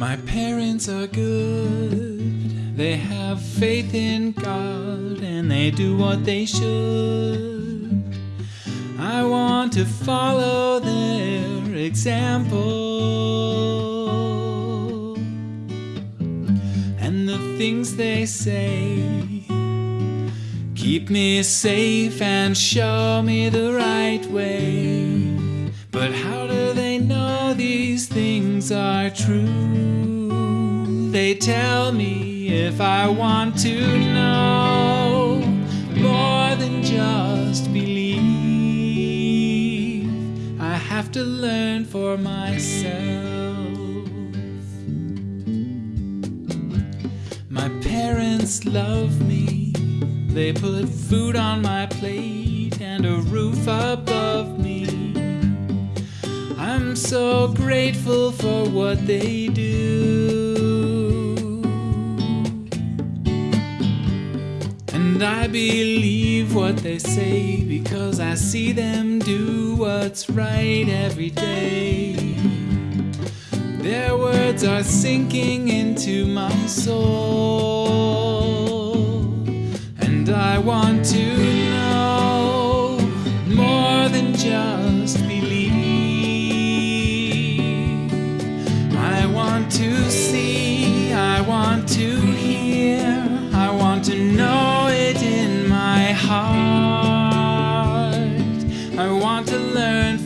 My parents are good. They have faith in God and they do what they should. I want to follow their example. And the things they say keep me safe and show me the right way. But how do they are true? They tell me if I want to know more than just believe, I have to learn for myself. My parents love me. They put food on my plate and a roof above me. I'm so grateful for what they do. And I believe what they say because I see them do what's right every day. Their words are sinking into my soul. And I want to know more than just believe. I want to learn